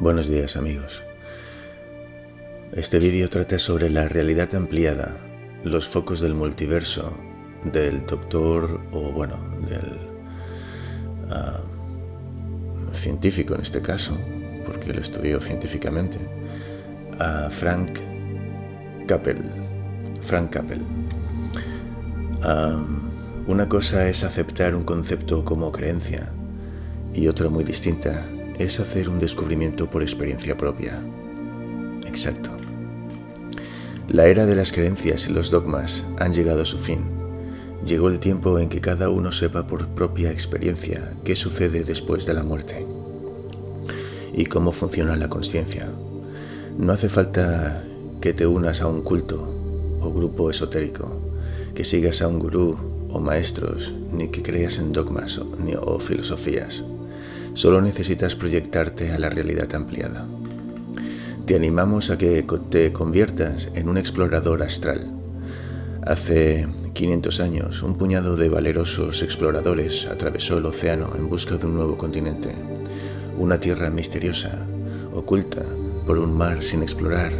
Buenos días amigos. Este vídeo trata sobre la realidad ampliada, los focos del multiverso, del doctor, o bueno, del uh, científico en este caso, porque lo estudió científicamente, a Frank Capel. Frank Capel. Um, una cosa es aceptar un concepto como creencia y otra muy distinta es hacer un descubrimiento por experiencia propia. Exacto. La era de las creencias y los dogmas han llegado a su fin. Llegó el tiempo en que cada uno sepa por propia experiencia qué sucede después de la muerte y cómo funciona la conciencia. No hace falta que te unas a un culto o grupo esotérico, que sigas a un gurú o maestros, ni que creas en dogmas o, o filosofías. Solo necesitas proyectarte a la realidad ampliada. Te animamos a que te conviertas en un explorador astral. Hace 500 años, un puñado de valerosos exploradores atravesó el océano en busca de un nuevo continente, una tierra misteriosa, oculta por un mar sin explorar,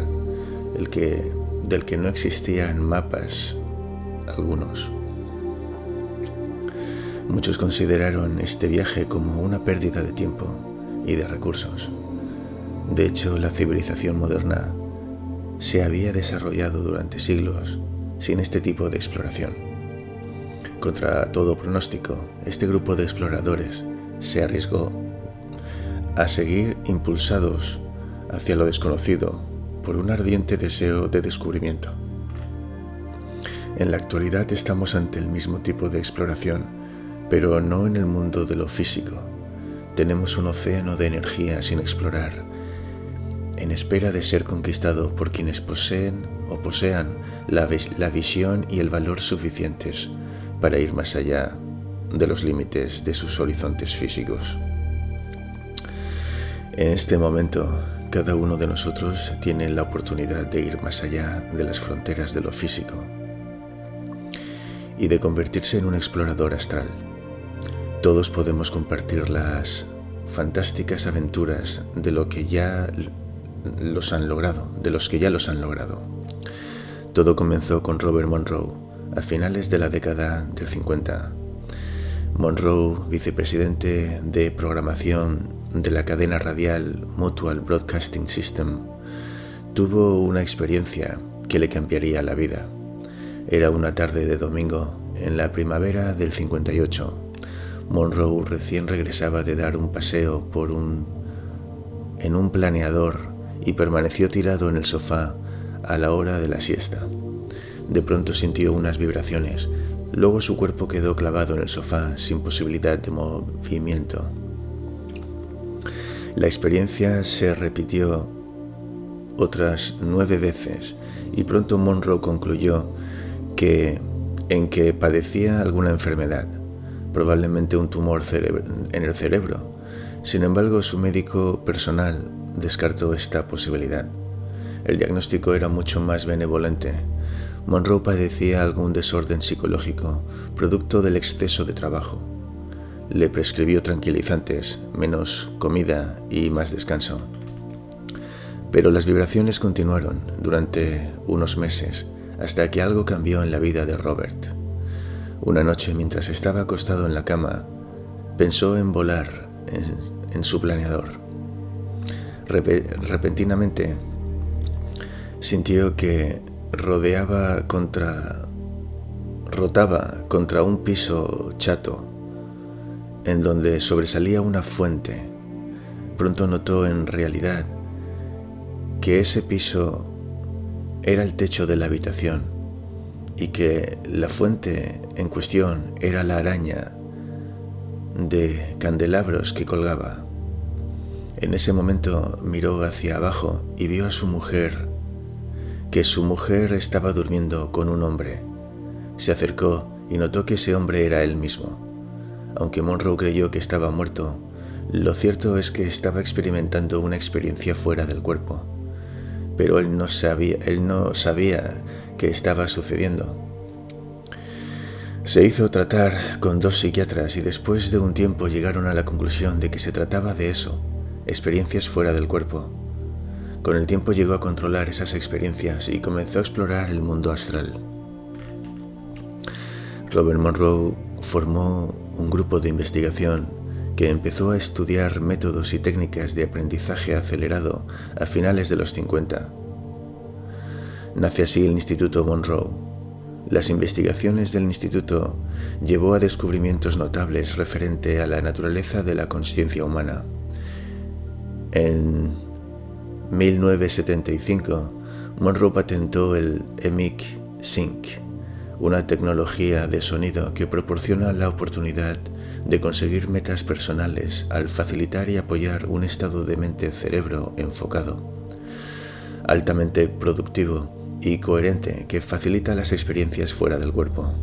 el que, del que no existían mapas algunos. Muchos consideraron este viaje como una pérdida de tiempo y de recursos. De hecho, la civilización moderna se había desarrollado durante siglos sin este tipo de exploración. Contra todo pronóstico, este grupo de exploradores se arriesgó a seguir impulsados hacia lo desconocido por un ardiente deseo de descubrimiento. En la actualidad estamos ante el mismo tipo de exploración pero no en el mundo de lo físico. Tenemos un océano de energía sin explorar, en espera de ser conquistado por quienes poseen o posean la, la visión y el valor suficientes para ir más allá de los límites de sus horizontes físicos. En este momento, cada uno de nosotros tiene la oportunidad de ir más allá de las fronteras de lo físico y de convertirse en un explorador astral todos podemos compartir las fantásticas aventuras de lo que ya los han logrado, de los que ya los han logrado. Todo comenzó con Robert Monroe a finales de la década del 50. Monroe, vicepresidente de programación de la cadena radial Mutual Broadcasting System, tuvo una experiencia que le cambiaría la vida. Era una tarde de domingo en la primavera del 58 Monroe recién regresaba de dar un paseo por un en un planeador y permaneció tirado en el sofá a la hora de la siesta. De pronto sintió unas vibraciones, luego su cuerpo quedó clavado en el sofá sin posibilidad de movimiento. La experiencia se repitió otras nueve veces y pronto Monroe concluyó que en que padecía alguna enfermedad probablemente un tumor en el cerebro. Sin embargo, su médico personal descartó esta posibilidad. El diagnóstico era mucho más benevolente. Monroe padecía algún desorden psicológico, producto del exceso de trabajo. Le prescribió tranquilizantes, menos comida y más descanso. Pero las vibraciones continuaron durante unos meses hasta que algo cambió en la vida de Robert. Una noche, mientras estaba acostado en la cama, pensó en volar en, su planeador. repentinamente sintió que rodeaba contra rotaba contra un piso chato en donde sobresalía una fuente. Pronto notó en realidad que ese piso era el techo de la habitación y que la fuente en cuestión era la araña de candelabros que colgaba. En ese momento miró hacia abajo y vio a su mujer, que su mujer estaba durmiendo con un hombre. Se acercó y notó que ese hombre era él mismo. Aunque Monroe creyó que estaba muerto, lo cierto es que estaba experimentando una experiencia fuera del cuerpo. Pero él no sabía, él no sabía que estaba sucediendo. Se hizo tratar con dos psiquiatras y después de un tiempo llegaron a la conclusión de que se trataba de eso, experiencias fuera del cuerpo. Con el tiempo llegó a controlar esas experiencias y comenzó a explorar el mundo astral. Robert Monroe formó un grupo de investigación que empezó a estudiar métodos y técnicas de aprendizaje acelerado a finales de los 50. Nace así el Instituto Monroe. Las investigaciones del instituto llevó a descubrimientos notables referente a la naturaleza de la conciencia humana. En 1975, Monroe patentó el EMIC Sync, una tecnología de sonido que proporciona la oportunidad de conseguir metas personales al facilitar y apoyar un estado de mente-cerebro enfocado, altamente productivo y coherente que facilita las experiencias fuera del cuerpo.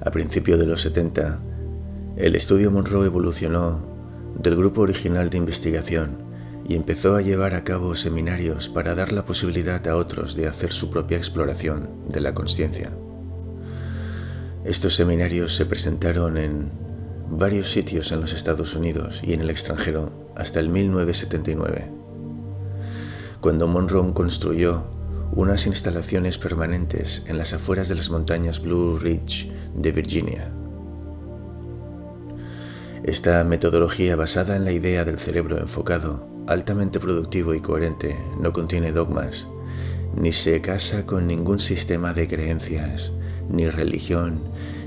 A principios de los 70, el estudio Monroe evolucionó del grupo original de investigación y empezó a llevar a cabo seminarios para dar la posibilidad a otros de hacer su propia exploración de la conciencia. Estos seminarios se presentaron en varios sitios en los Estados Unidos y en el extranjero hasta el 1979, cuando Monroe construyó unas instalaciones permanentes en las afueras de las montañas Blue Ridge de Virginia. Esta metodología basada en la idea del cerebro enfocado altamente productivo y coherente, no contiene dogmas, ni se casa con ningún sistema de creencias, ni religión,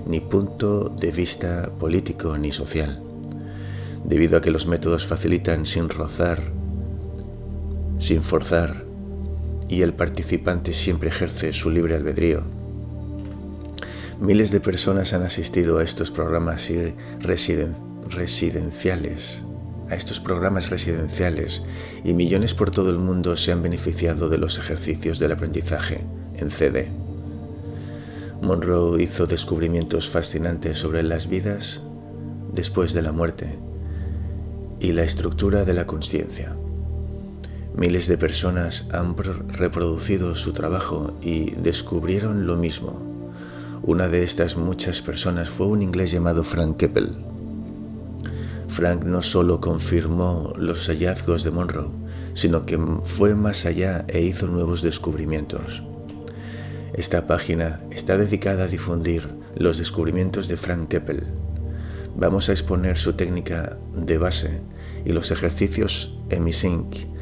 ni punto de vista político ni social, debido a que los métodos facilitan sin rozar, sin forzar, y el participante siempre ejerce su libre albedrío. Miles de personas han asistido a estos programas residenciales a estos programas residenciales y millones por todo el mundo se han beneficiado de los ejercicios del aprendizaje en CD. Monroe hizo descubrimientos fascinantes sobre las vidas después de la muerte y la estructura de la conciencia. Miles de personas han reproducido su trabajo y descubrieron lo mismo. Una de estas muchas personas fue un inglés llamado Frank Keppel. Frank no solo confirmó los hallazgos de Monroe, sino que fue más allá e hizo nuevos descubrimientos. Esta página está dedicada a difundir los descubrimientos de Frank Keppel. Vamos a exponer su técnica de base y los ejercicios EmiSync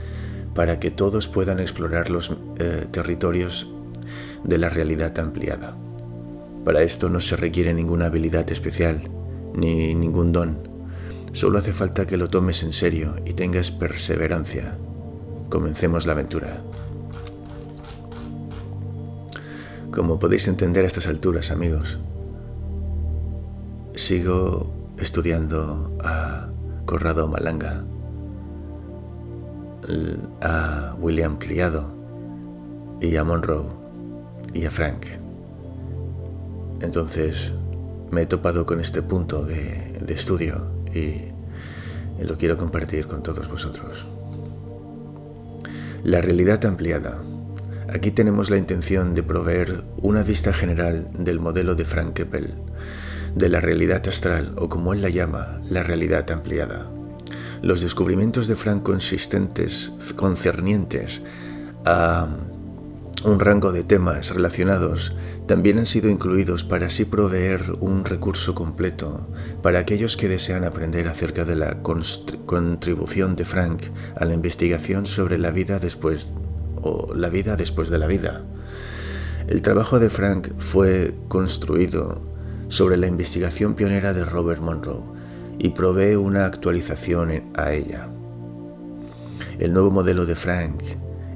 para que todos puedan explorar los eh, territorios de la realidad ampliada. Para esto no se requiere ninguna habilidad especial ni ningún don Solo hace falta que lo tomes en serio y tengas perseverancia. Comencemos la aventura. Como podéis entender a estas alturas, amigos, sigo estudiando a Corrado Malanga, a William Criado y a Monroe y a Frank. Entonces me he topado con este punto de, de estudio y lo quiero compartir con todos vosotros. La realidad ampliada. Aquí tenemos la intención de proveer una vista general del modelo de Frank Keppel, de la realidad astral o como él la llama, la realidad ampliada. Los descubrimientos de Frank consistentes, concernientes a un rango de temas relacionados también han sido incluidos para así proveer un recurso completo para aquellos que desean aprender acerca de la contribución de Frank a la investigación sobre la vida después o la vida después de la vida. El trabajo de Frank fue construido sobre la investigación pionera de Robert Monroe y provee una actualización a ella. El nuevo modelo de Frank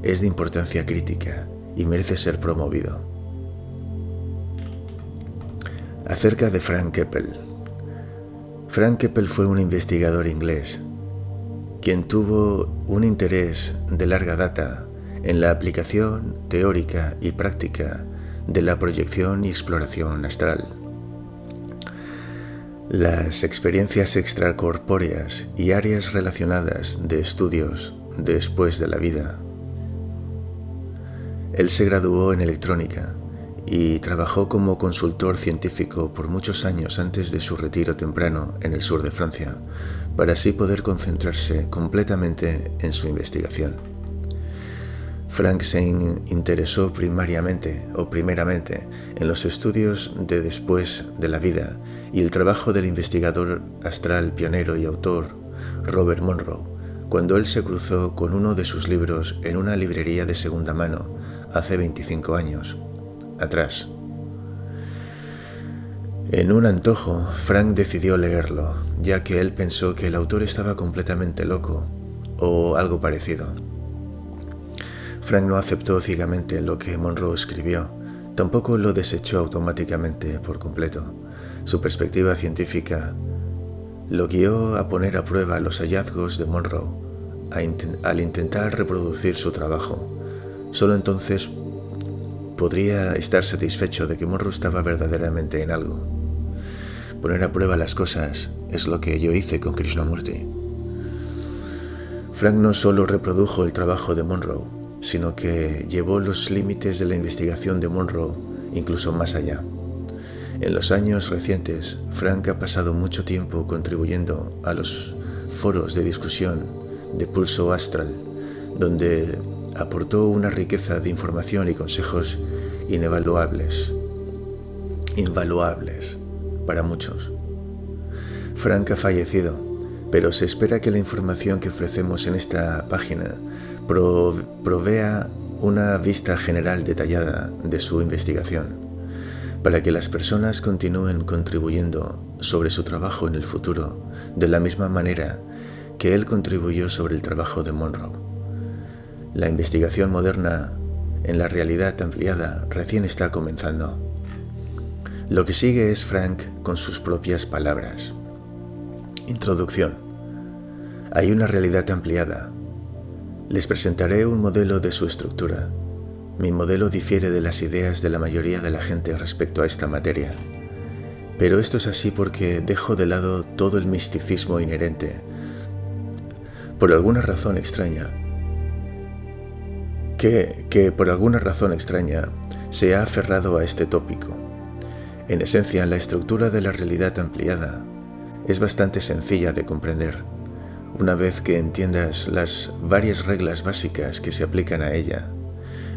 es de importancia crítica y merece ser promovido. Acerca de Frank Keppel. Frank Keppel fue un investigador inglés, quien tuvo un interés de larga data en la aplicación teórica y práctica de la proyección y exploración astral. Las experiencias extracorpóreas y áreas relacionadas de estudios después de la vida. Él se graduó en electrónica y trabajó como consultor científico por muchos años antes de su retiro temprano en el sur de Francia, para así poder concentrarse completamente en su investigación. Frank se interesó primariamente o primeramente en los estudios de después de la vida y el trabajo del investigador astral pionero y autor Robert Monroe, cuando él se cruzó con uno de sus libros en una librería de segunda mano hace 25 años atrás. En un antojo, Frank decidió leerlo, ya que él pensó que el autor estaba completamente loco o algo parecido. Frank no aceptó ciegamente lo que Monroe escribió, tampoco lo desechó automáticamente por completo. Su perspectiva científica lo guió a poner a prueba los hallazgos de Monroe al intentar reproducir su trabajo. Solo entonces podría estar satisfecho de que Monroe estaba verdaderamente en algo. Poner a prueba las cosas es lo que yo hice con Krishnamurti. Frank no solo reprodujo el trabajo de Monroe, sino que llevó los límites de la investigación de Monroe incluso más allá. En los años recientes, Frank ha pasado mucho tiempo contribuyendo a los foros de discusión de Pulso Astral, donde aportó una riqueza de información y consejos inevaluables, invaluables para muchos. Frank ha fallecido, pero se espera que la información que ofrecemos en esta página provea una vista general detallada de su investigación, para que las personas continúen contribuyendo sobre su trabajo en el futuro de la misma manera que él contribuyó sobre el trabajo de Monroe. La investigación moderna en la realidad ampliada recién está comenzando. Lo que sigue es Frank con sus propias palabras. Introducción. Hay una realidad ampliada. Les presentaré un modelo de su estructura. Mi modelo difiere de las ideas de la mayoría de la gente respecto a esta materia. Pero esto es así porque dejo de lado todo el misticismo inherente. Por alguna razón extraña, que, por alguna razón extraña se ha aferrado a este tópico. En esencia, la estructura de la realidad ampliada es bastante sencilla de comprender. Una vez que entiendas las varias reglas básicas que se aplican a ella,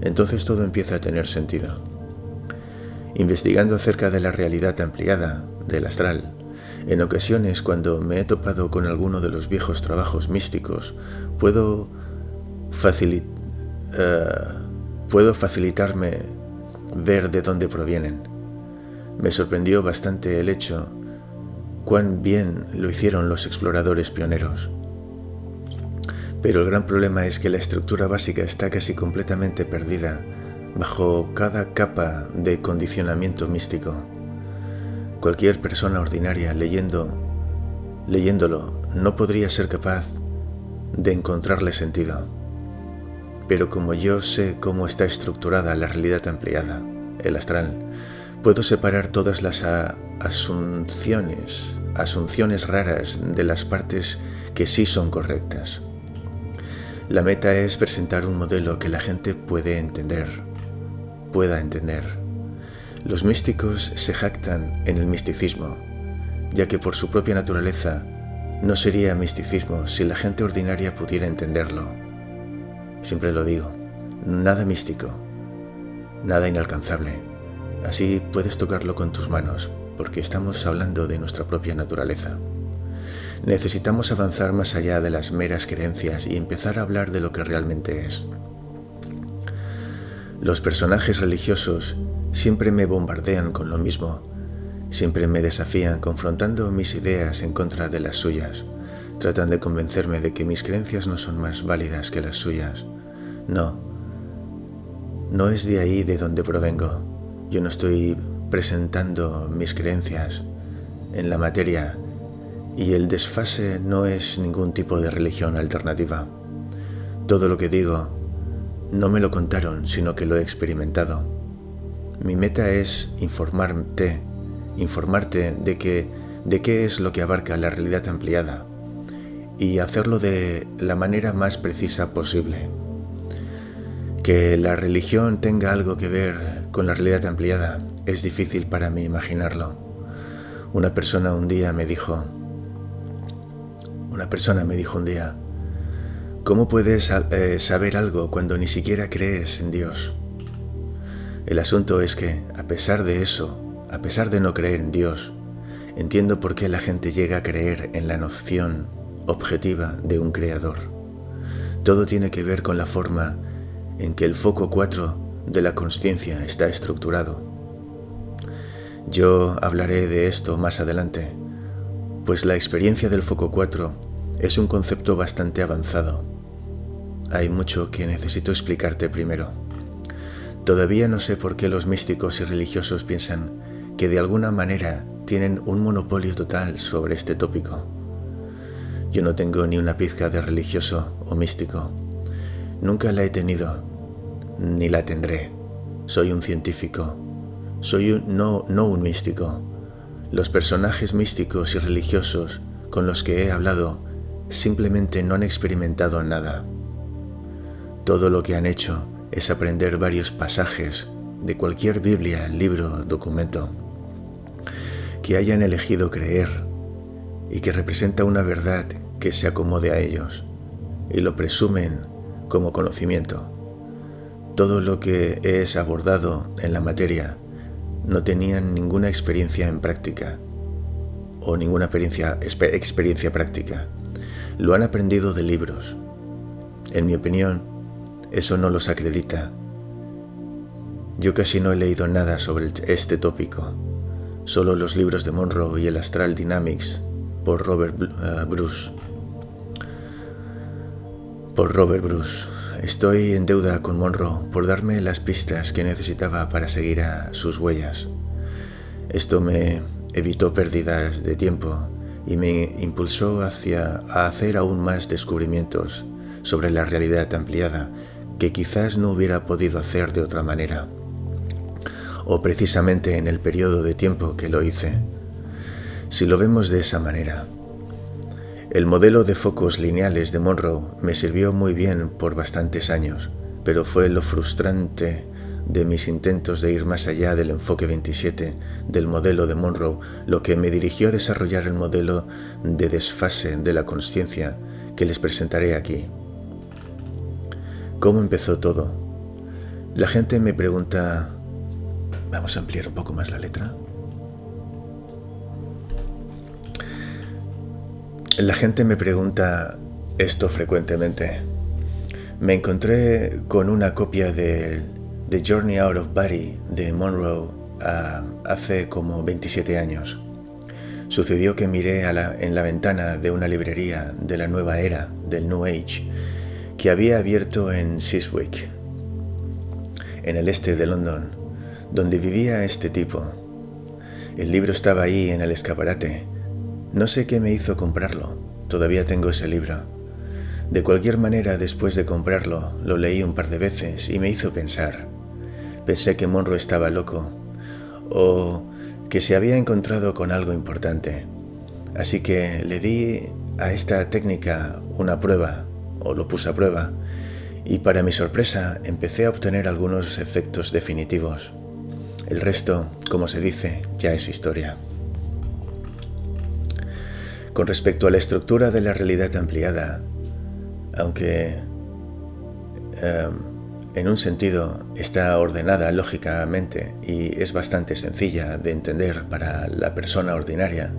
entonces todo empieza a tener sentido. Investigando acerca de la realidad ampliada, del astral, en ocasiones cuando me he topado con alguno de los viejos trabajos místicos, puedo eh, puedo facilitarme ver de dónde provienen. Me sorprendió bastante el hecho cuán bien lo hicieron los exploradores pioneros. Pero el gran problema es que la estructura básica está casi completamente perdida bajo cada capa de condicionamiento místico. Cualquier persona ordinaria leyendo, leyéndolo no podría ser capaz de encontrarle sentido. Pero como yo sé cómo está estructurada la realidad ampliada, el astral, puedo separar todas las asunciones, asunciones raras de las partes que sí son correctas. La meta es presentar un modelo que la gente puede entender, pueda entender. Los místicos se jactan en el misticismo, ya que por su propia naturaleza no sería misticismo si la gente ordinaria pudiera entenderlo. Siempre lo digo, nada místico, nada inalcanzable. Así puedes tocarlo con tus manos, porque estamos hablando de nuestra propia naturaleza. Necesitamos avanzar más allá de las meras creencias y empezar a hablar de lo que realmente es. Los personajes religiosos siempre me bombardean con lo mismo, siempre me desafían confrontando mis ideas en contra de las suyas. Tratan de convencerme de que mis creencias no son más válidas que las suyas. No, no es de ahí de donde provengo. Yo no estoy presentando mis creencias en la materia y el desfase no es ningún tipo de religión alternativa. Todo lo que digo no me lo contaron, sino que lo he experimentado. Mi meta es informarte, informarte de que de qué es lo que abarca la realidad ampliada y hacerlo de la manera más precisa posible. Que la religión tenga algo que ver con la realidad ampliada es difícil para mí imaginarlo. Una persona un día me dijo, Una persona me dijo un día, ¿cómo puedes eh, saber algo cuando ni siquiera crees en Dios? El asunto es que, a pesar de eso, a pesar de no creer en Dios, entiendo por qué la gente llega a creer en la noción objetiva de un creador. Todo tiene que ver con la forma en que el foco 4 de la consciencia está estructurado. Yo hablaré de esto más adelante, pues la experiencia del foco 4 es un concepto bastante avanzado. Hay mucho que necesito explicarte primero. Todavía no sé por qué los místicos y religiosos piensan que de alguna manera tienen un monopolio total sobre este tópico. Yo no tengo ni una pizca de religioso o místico. Nunca la he tenido, ni la tendré. Soy un científico. Soy no, no un místico. Los personajes místicos y religiosos con los que he hablado simplemente no han experimentado nada. Todo lo que han hecho es aprender varios pasajes de cualquier Biblia, libro, documento, que hayan elegido creer y que representa una verdad que se acomode a ellos y lo presumen como conocimiento. Todo lo que es abordado en la materia no tenían ninguna experiencia en práctica o ninguna experiencia, experiencia práctica. Lo han aprendido de libros. En mi opinión, eso no los acredita. Yo casi no he leído nada sobre este tópico, solo los libros de Monroe y el Astral Dynamics por Robert uh, Bruce. Por Robert Bruce. Estoy en deuda con Monroe por darme las pistas que necesitaba para seguir a sus huellas. Esto me evitó pérdidas de tiempo y me impulsó hacia a hacer aún más descubrimientos sobre la realidad ampliada que quizás no hubiera podido hacer de otra manera, o precisamente en el periodo de tiempo que lo hice. Si lo vemos de esa manera, el modelo de focos lineales de Monroe me sirvió muy bien por bastantes años, pero fue lo frustrante de mis intentos de ir más allá del enfoque 27 del modelo de Monroe lo que me dirigió a desarrollar el modelo de desfase de la conciencia que les presentaré aquí. ¿Cómo empezó todo? La gente me pregunta... Vamos a ampliar un poco más la letra. La gente me pregunta esto frecuentemente. Me encontré con una copia de The Journey Out of Body de Monroe ah, hace como 27 años. Sucedió que miré en la ventana de una librería de la nueva era del New Age que había abierto en Siswick, en el este de London, donde vivía este tipo. El libro estaba ahí en el escaparate. No sé qué me hizo comprarlo. Todavía tengo ese libro. De cualquier manera, después de comprarlo, lo leí un par de veces y me hizo pensar. Pensé que Monroe estaba loco o que se había encontrado con algo importante. Así que le di a esta técnica una prueba o lo puse a prueba, y para mi sorpresa empecé a obtener algunos efectos definitivos. El resto, como se dice, ya es historia. Con respecto a la estructura de la realidad ampliada, aunque em, en un sentido está ordenada lógicamente y es bastante sencilla de entender para la persona ordinaria,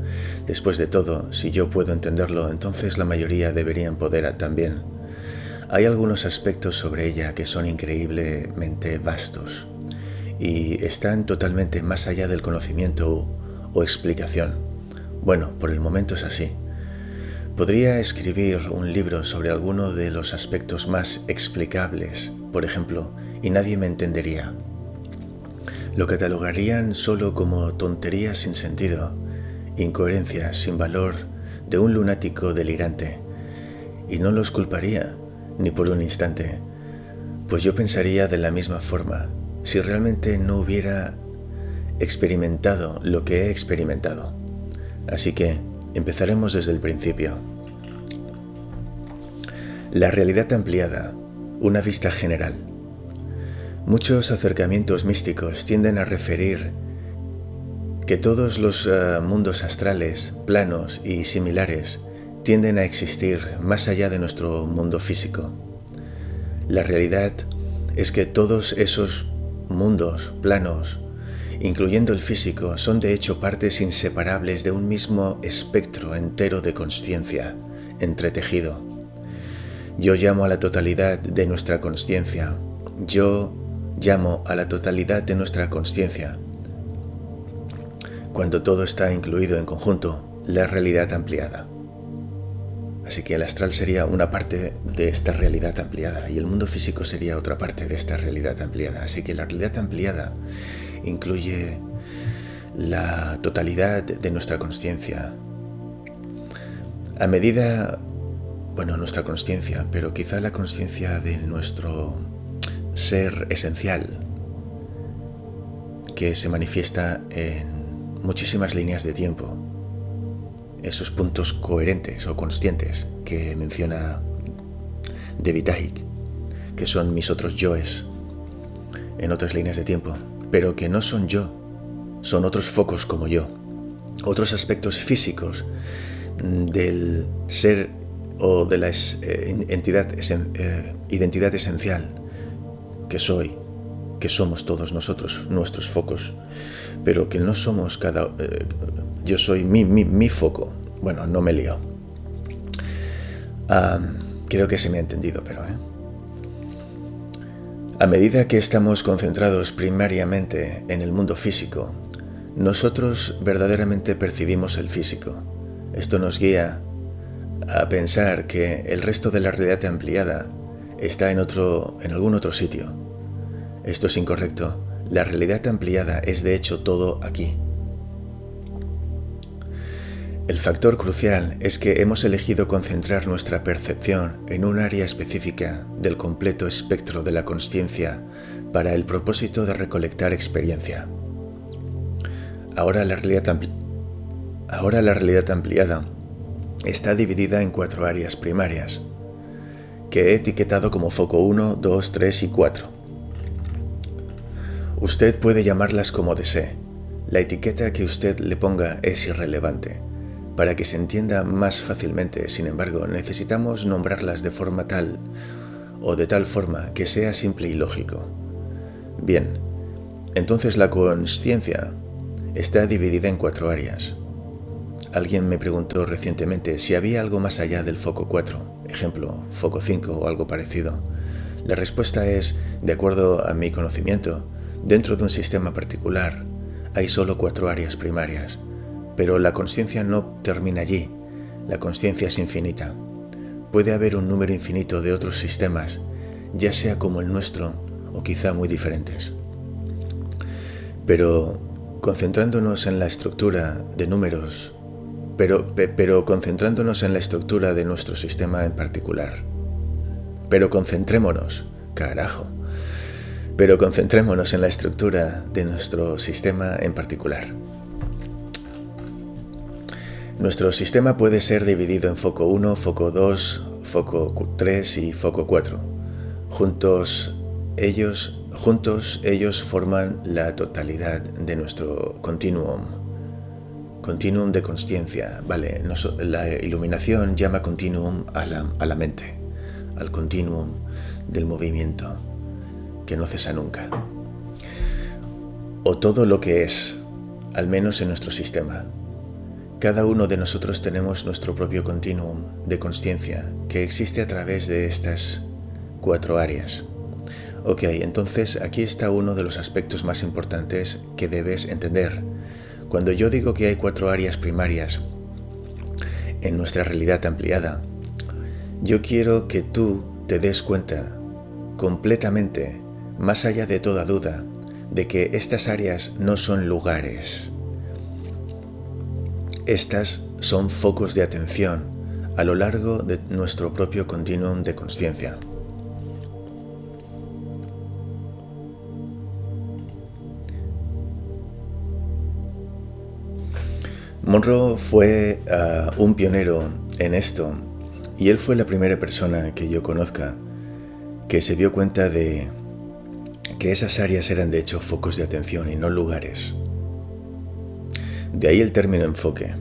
después de todo, si yo puedo entenderlo, entonces la mayoría deberían poder también. Hay algunos aspectos sobre ella que son increíblemente vastos y están totalmente más allá del conocimiento o explicación. Bueno, por el momento es así. Podría escribir un libro sobre alguno de los aspectos más explicables, por ejemplo, y nadie me entendería. Lo catalogarían solo como tonterías sin sentido, incoherencias sin valor de un lunático delirante, y no los culparía ni por un instante, pues yo pensaría de la misma forma si realmente no hubiera experimentado lo que he experimentado. Así que empezaremos desde el principio. La realidad ampliada, una vista general. Muchos acercamientos místicos tienden a referir que todos los eh, mundos astrales, planos y similares tienden a existir más allá de nuestro mundo físico. La realidad es que todos esos mundos, planos, incluyendo el físico, son de hecho partes inseparables de un mismo espectro entero de conciencia, entretejido. Yo llamo a la totalidad de nuestra conciencia. Yo llamo a la totalidad de nuestra conciencia. Cuando todo está incluido en conjunto, la realidad ampliada. Así que el astral sería una parte de esta realidad ampliada y el mundo físico sería otra parte de esta realidad ampliada. Así que la realidad ampliada incluye la totalidad de nuestra conciencia. A medida, bueno, nuestra conciencia, pero quizá la conciencia de nuestro ser esencial, que se manifiesta en muchísimas líneas de tiempo, esos puntos coherentes o conscientes que menciona David Icke, que son mis otros yoes en otras líneas de tiempo, pero que no son yo, son otros focos como yo, otros aspectos físicos del ser o de la eh, entidad, eh, identidad esencial que soy, que somos todos nosotros, nuestros focos, pero que no somos cada... Eh, yo soy mi, mi, foco. Bueno, no me lío. creo que se me ha entendido, pero... A medida que estamos concentrados primariamente en el mundo físico, nosotros verdaderamente percibimos el físico. Esto nos guía a pensar que el resto de la realidad ampliada está en, otro, en algún otro sitio. Esto es incorrecto. La realidad ampliada es de hecho todo aquí. El factor crucial es que hemos elegido concentrar nuestra percepción en un área específica del completo espectro de la consciencia para el propósito de recolectar experiencia. Ahora la realidad, Ahora la realidad ampliada está dividida en cuatro áreas primarias, que he etiquetado como foco 1, 2, 3 y 4. Usted puede llamarlas como desee. La etiqueta que usted le ponga es irrelevante para que se entienda más fácilmente, sin embargo, necesitamos nombrarlas de forma tal o de tal forma que sea simple y lógico. Bien, entonces la consciencia está dividida en cuatro áreas. Alguien me preguntó recientemente si había algo más allá del foco 4, ejemplo, foco 5 o algo parecido. La respuesta es, de acuerdo a mi conocimiento, dentro de un sistema particular hay solo cuatro áreas primarias, pero la conciencia no termina allí, la conciencia es infinita. Puede haber un número infinito de otros sistemas, ya sea como el nuestro o quizá muy diferentes. Pero concentrándonos en la estructura de números, pero, pero concentrándonos en la estructura de nuestro sistema en particular. Pero concentrémonos, carajo. Pero concentrémonos en la estructura de nuestro sistema en particular. Nuestro sistema puede ser dividido en foco 1, foco 2, foco 3 y foco 4. Juntos ellos, juntos ellos forman la totalidad de nuestro continuum. Continuum de conciencia. Vale, la iluminación llama continuum a la, a la mente, al continuum del movimiento que no cesa nunca. O todo lo que es, al menos en nuestro sistema. Cada uno de nosotros tenemos nuestro propio continuum de conciencia que existe a través de estas cuatro áreas. Ok, entonces aquí está uno de los aspectos más importantes que debes entender. Cuando yo digo que hay cuatro áreas primarias en nuestra realidad ampliada, yo quiero que tú te des cuenta completamente, más allá de toda duda, de que estas áreas no son lugares, estas son focos de atención a lo largo de nuestro propio continuum de conciencia. Monroe fue ah, un pionero en esto y él fue la primera persona que yo conozca que se dio cuenta de que esas áreas eran de hecho focos de atención y no lugares. De ahí el término enfoque.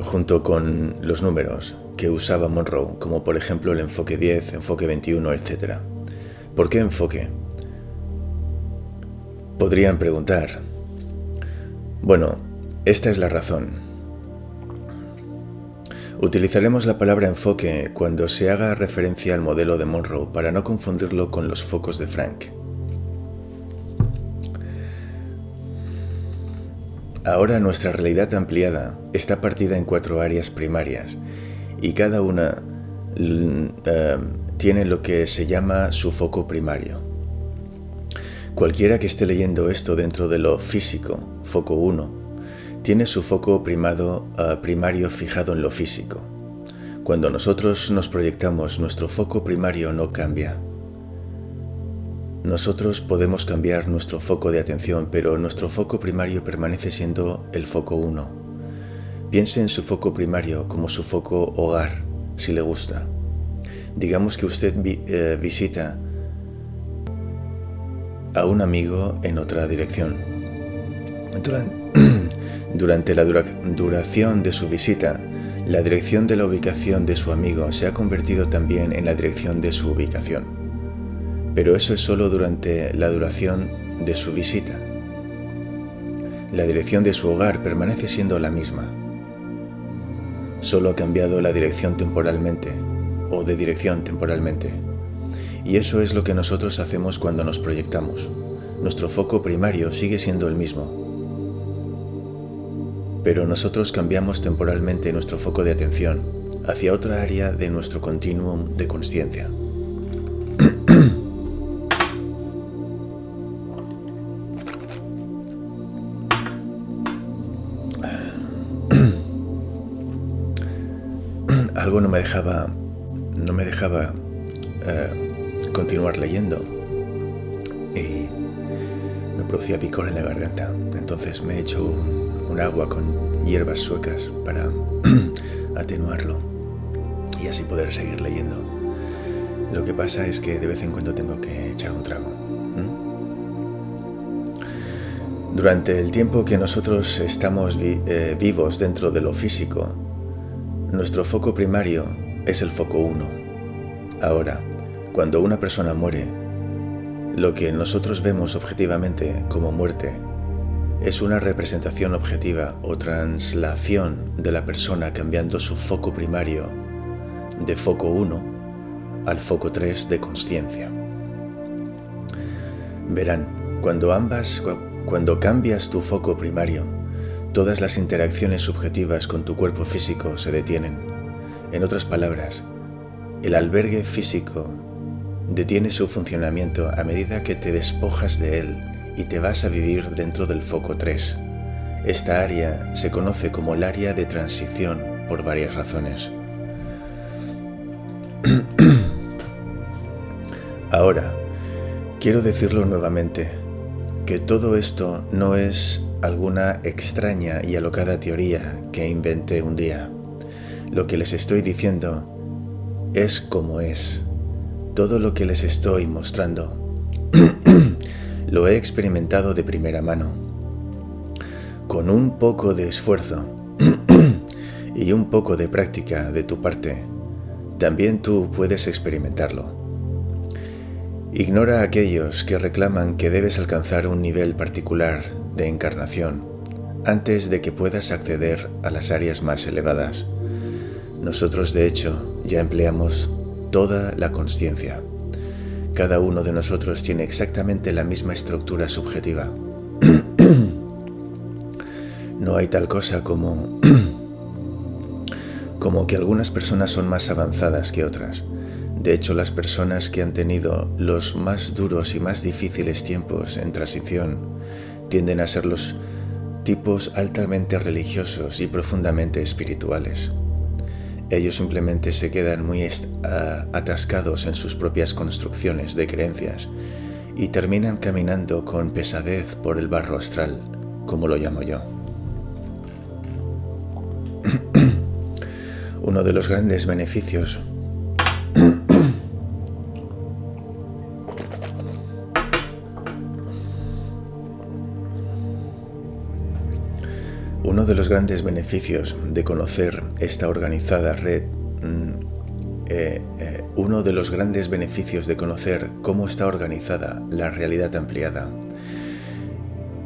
junto con los números que usaba Monroe, como por ejemplo el enfoque 10, enfoque 21, etc. ¿Por qué enfoque? Podrían preguntar. Bueno, esta es la razón. Utilizaremos la palabra enfoque cuando se haga referencia al modelo de Monroe para no confundirlo con los focos de Frank. Ahora nuestra realidad ampliada está partida en cuatro áreas primarias y cada una eh, tiene lo que se llama su foco primario. Cualquiera que esté leyendo esto dentro de lo físico, foco 1, tiene su foco primado, uh, primario fijado en lo físico. Cuando nosotros nos proyectamos, nuestro foco primario no cambia. Nosotros podemos cambiar nuestro foco de atención, pero nuestro foco primario permanece siendo el foco 1. Piense en su foco primario como su foco hogar, si le gusta. Digamos que usted eh, visita a un amigo en otra dirección. Durante, Durante la duración de su visita, la dirección de la ubicación de su amigo se ha convertido también en la dirección de su ubicación. Pero eso es solo durante la duración de su visita. La dirección de su hogar permanece siendo la misma. Solo ha cambiado la dirección temporalmente o de dirección temporalmente. Y eso es lo que nosotros hacemos cuando nos proyectamos. Nuestro foco primario sigue siendo el mismo, pero nosotros cambiamos temporalmente nuestro foco de atención hacia otra área de nuestro continuum de conciencia. Algo no me dejaba, no me dejaba eh, continuar leyendo y me producía picor en la garganta. Entonces me he hecho un agua con hierbas suecas para atenuarlo y así poder seguir leyendo. Lo que pasa es que de vez en cuando tengo que echar un trago. Durante el tiempo que nosotros estamos eh, vivos dentro de lo físico, nuestro foco primario es el foco 1. Ahora, cuando una persona muere, lo que nosotros vemos objetivamente como muerte es una representación objetiva o translación de la persona cambiando su foco primario de foco 1 al foco 3 de conciencia. Verán, cuando ambas, cuando cambias tu foco primario, todas las interacciones subjetivas con tu cuerpo físico se detienen. En otras palabras, el albergue físico detiene su funcionamiento a medida que te despojas de él y te vas a vivir dentro del foco 3. Esta área se conoce como el área de transición por varias razones. Ahora, quiero decirlo nuevamente, que todo esto no es alguna extraña y alocada teoría que inventé un día. Lo que les estoy diciendo es como es. Todo lo que les estoy mostrando lo he experimentado de primera mano. Con un poco de esfuerzo y un poco de práctica de tu parte, también tú puedes experimentarlo. Ignora a aquellos que reclaman que debes alcanzar un nivel particular de encarnación antes de que puedas acceder a las áreas más elevadas. Nosotros, de hecho, ya empleamos toda la conciencia. Cada uno de nosotros tiene exactamente la misma estructura subjetiva. no hay tal cosa como como que algunas personas son más avanzadas que otras. De hecho, las personas que han tenido los más duros y más difíciles tiempos en transición tienden a ser los tipos altamente religiosos y profundamente espirituales. Ellos simplemente se quedan muy atascados en sus propias construcciones de creencias y terminan caminando con pesadez por el barro astral, como lo llamo yo. Uno de los grandes beneficios de los grandes beneficios de conocer esta organizada red, mm, eh, eh, uno de los grandes beneficios de conocer cómo está organizada la realidad ampliada,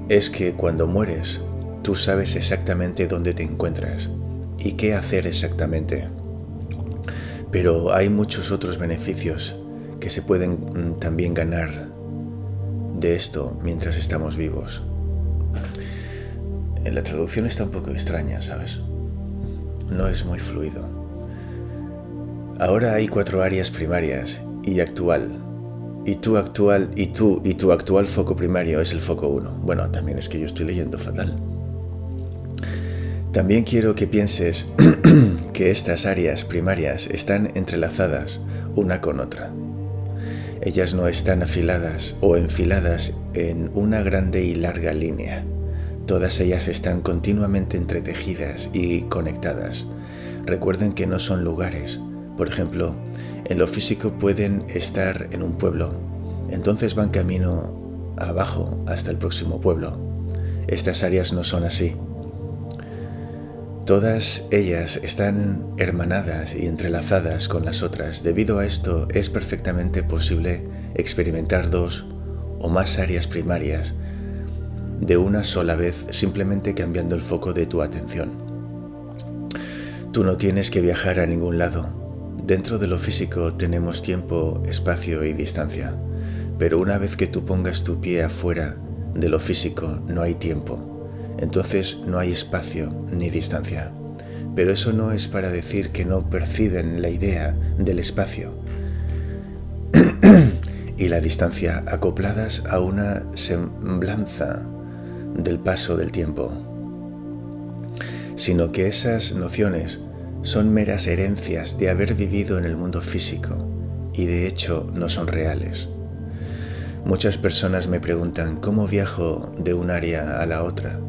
es que cuando mueres, tú sabes exactamente dónde te encuentras y qué hacer exactamente. Pero hay muchos otros beneficios que se pueden mm, también ganar de esto mientras estamos vivos. En la traducción está un poco extraña, ¿sabes? No es muy fluido. Ahora hay cuatro áreas primarias y actual. Y tu actual y tú y tu actual foco primario es el foco 1. Bueno, también es que yo estoy leyendo fatal. También quiero que pienses que estas áreas primarias están entrelazadas una con otra. Ellas no están afiladas o enfiladas en una grande y larga línea. Todas ellas están continuamente entretejidas y conectadas. Recuerden que no son lugares. Por ejemplo, en lo físico pueden estar en un pueblo, entonces van camino abajo hasta el próximo pueblo. Estas áreas no son así. Todas ellas están hermanadas y entrelazadas con las otras. Debido a esto es perfectamente posible experimentar dos o más áreas primarias de una sola vez simplemente cambiando el foco de tu atención. Tú no tienes que viajar a ningún lado. Dentro de lo físico tenemos tiempo, espacio y distancia, pero una vez que tú pongas tu pie afuera de lo físico no hay tiempo, entonces no hay espacio ni distancia. Pero eso no es para decir que no perciben la idea del espacio y la distancia acopladas a una semblanza del paso del tiempo, sino que esas nociones son meras herencias de haber vivido en el mundo físico y de hecho no son reales. Muchas personas me preguntan cómo viajo de un área a la otra.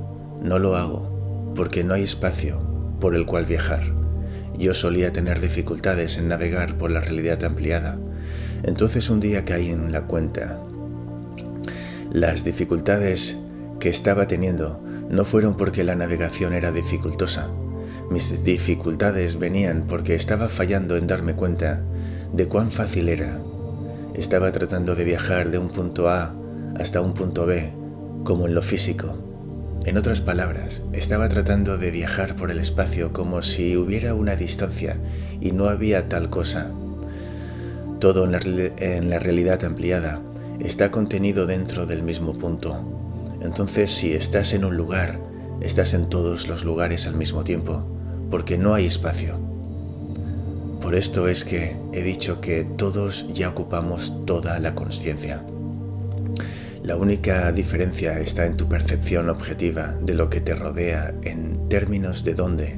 No lo hago porque no hay espacio por el cual viajar. Yo solía tener dificultades en navegar por la realidad ampliada. Entonces un día caí en la cuenta. Las dificultades que estaba teniendo no fueron porque la navegación era dificultosa. Mis dificultades venían porque estaba fallando en darme cuenta de cuán fácil era. Estaba tratando de viajar de un punto A hasta un punto B, como en lo físico. En otras palabras, estaba tratando de viajar por el espacio como si hubiera una distancia y no había tal cosa. Todo en la, en la realidad ampliada está contenido dentro del mismo punto. Entonces si estás en un lugar, estás en todos los lugares al mismo tiempo, porque no hay espacio. Por esto es que he dicho que todos ya ocupamos toda la conciencia. La única diferencia está en tu percepción objetiva de lo que te rodea en términos de dónde,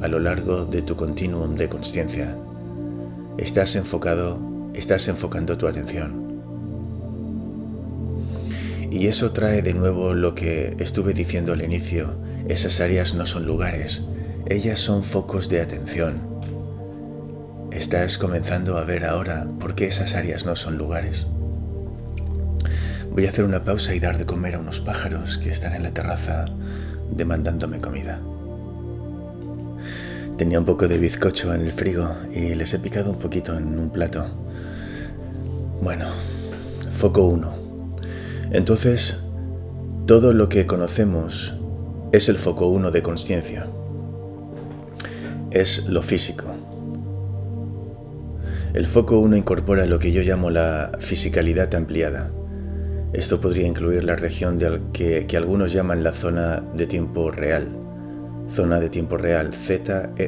a lo largo de tu continuum de conciencia, estás enfocado, estás enfocando tu atención. Y eso trae de nuevo lo que estuve diciendo al inicio. Esas áreas no son lugares, ellas son focos de atención. Estás comenzando a ver ahora por qué esas áreas no son lugares. Voy a hacer una pausa y dar de comer a unos pájaros que están en la terraza demandándome comida. Tenía un poco de bizcocho en el frigo y les he picado un poquito en un plato. Bueno, foco 1 entonces, todo lo que conocemos es el foco uno de conciencia. Es lo físico. El foco uno incorpora lo que yo llamo la fisicalidad ampliada. Esto podría incluir la región que, que, algunos llaman la zona de tiempo real, zona de tiempo real, ZTR.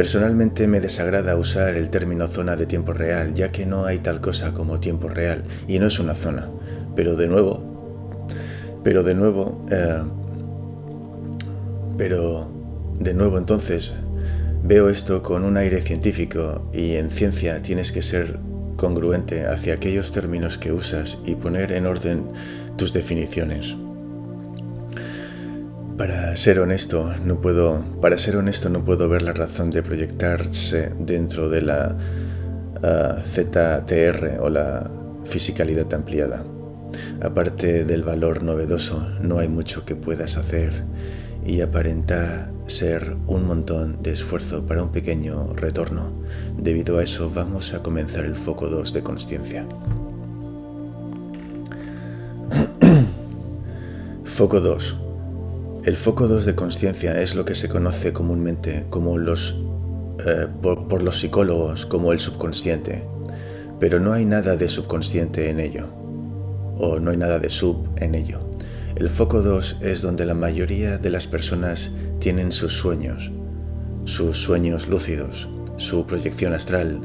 Personalmente me desagrada usar el término zona de tiempo real, ya que no hay tal cosa como tiempo real y no es una zona. Pero de nuevo, pero de nuevo, eh, pero de nuevo entonces veo esto con un aire científico y en ciencia tienes que ser congruente hacia aquellos términos que usas y poner en orden tus definiciones. Para ser honesto, no puedo, para ser honesto, no puedo ver la razón de proyectarse dentro de la ah, ZTR o la fisicalidad ampliada. Aparte del valor novedoso, no hay mucho que puedas hacer y aparenta ser un montón de esfuerzo para un pequeño retorno. Debido a eso vamos a comenzar el foco 2 de conciencia. foco 2. El foco 2 de conciencia es lo que se conoce comúnmente como los, eh, por los psicólogos como el subconsciente, pero no hay nada de subconsciente en ello, o no hay nada de sub en ello. El foco 2 es donde la mayoría de las personas tienen sus sueños, sus sueños lúcidos, su proyección astral,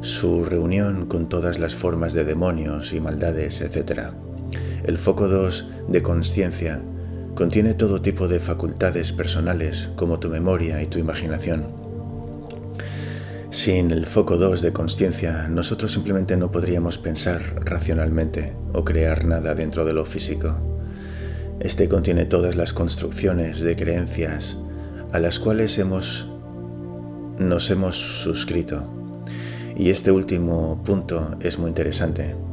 su reunión con todas las formas de demonios y maldades, etc. El foco 2 de conciencia contiene todo tipo de facultades personales como tu memoria y tu imaginación. Sin el foco 2 de conciencia, nosotros simplemente no podríamos pensar racionalmente o crear nada dentro de lo físico. Este contiene todas las construcciones de creencias a las cuales hemos, nos hemos suscrito. Y este último punto es muy interesante.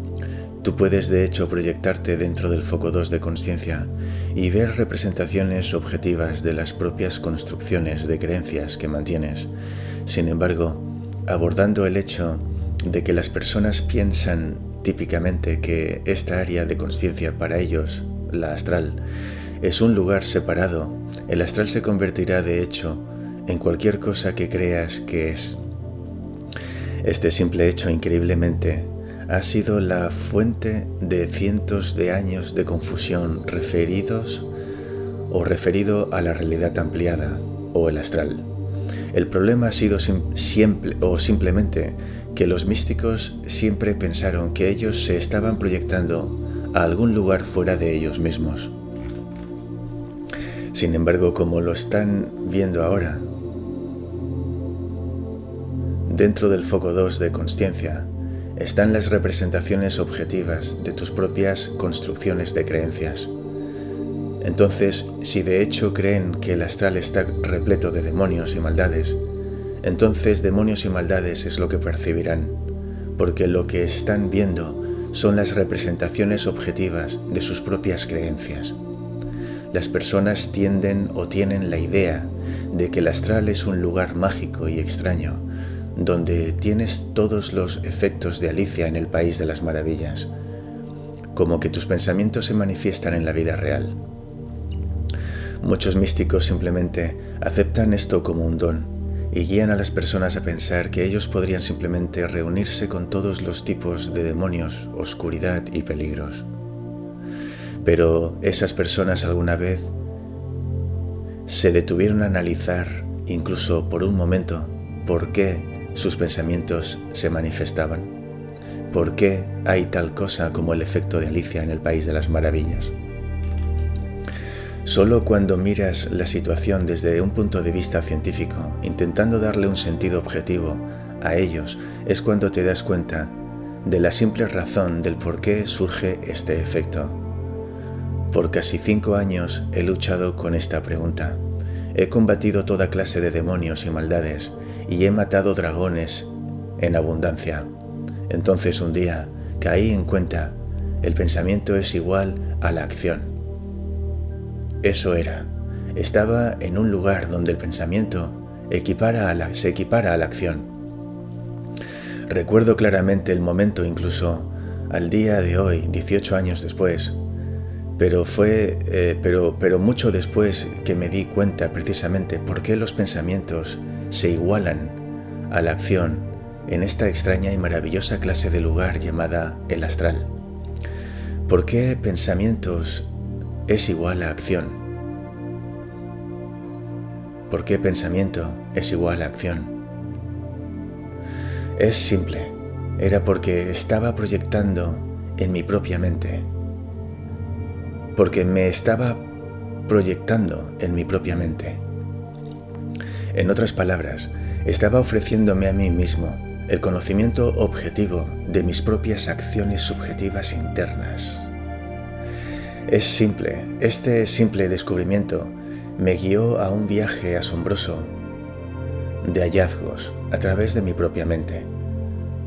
Tú puedes de hecho proyectarte dentro del foco 2 de conciencia y ver representaciones objetivas de las propias construcciones de creencias que mantienes. Sin embargo, abordando el hecho de que las personas piensan típicamente que esta área de conciencia para ellos la astral, es un lugar separado, el astral se convertirá de hecho en cualquier cosa que creas que es. Este simple hecho increíblemente ha sido la fuente de cientos de años de confusión referidos o referido a la realidad ampliada o el astral. El problema ha sido siempre o simplemente que los místicos siempre pensaron que ellos se estaban proyectando a algún lugar fuera de ellos mismos. Sin embargo, como lo están viendo ahora, dentro del foco 2 de conciencia están las representaciones objetivas de tus propias construcciones de creencias. Entonces, si de hecho creen que el astral está repleto de demonios y maldades, entonces demonios y maldades es lo que percibirán, porque lo que están viendo son las representaciones objetivas de sus propias creencias. Las personas tienden o tienen la idea de que el astral es un lugar mágico y extraño, donde tienes todos los efectos de Alicia en el País de las Maravillas, como que tus pensamientos se manifiestan en la vida real. Muchos místicos simplemente aceptan esto como un don y guían a las personas a pensar que ellos podrían simplemente reunirse con todos los tipos de demonios, oscuridad y peligros. Pero esas personas alguna vez se detuvieron a analizar, incluso por un momento, por qué sus pensamientos se manifestaban. ¿Por qué hay tal cosa como el efecto de Alicia en el País de las Maravillas? Solo cuando miras la situación desde un punto de vista científico, intentando darle un sentido objetivo a ellos, es cuando te das cuenta de la simple razón del por qué surge este efecto. Por casi cinco años he luchado con esta pregunta. He combatido toda clase de demonios y maldades y he matado dragones en abundancia. Entonces un día caí en cuenta, el pensamiento es igual a la acción. Eso era. Estaba en un lugar donde el pensamiento se equipara a la acción. Recuerdo claramente el momento incluso al día de hoy, 18 años después, pero fue eh, pero, pero mucho después que me di cuenta precisamente por qué los pensamientos se igualan a la acción en esta extraña y maravillosa clase de lugar llamada el astral. ¿Por qué pensamientos es igual a acción. ¿Por qué pensamiento es igual a acción? Es simple. Era porque estaba proyectando en mi propia mente. Porque me estaba proyectando en mi propia mente. En otras palabras, estaba ofreciéndome a mí mismo el conocimiento objetivo de mis propias acciones subjetivas internas. Es simple, este simple descubrimiento me guió a un viaje asombroso de hallazgos a través de mi propia mente.